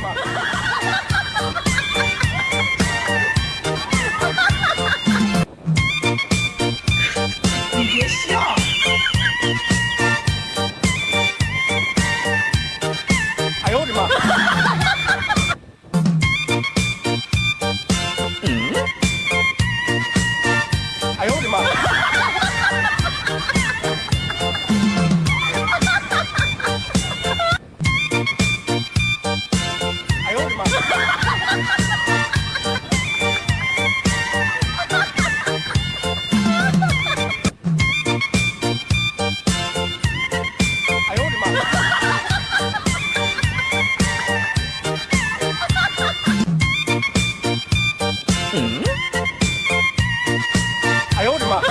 Fatima. 哎呦我的妈！嗯？哎呦我的妈！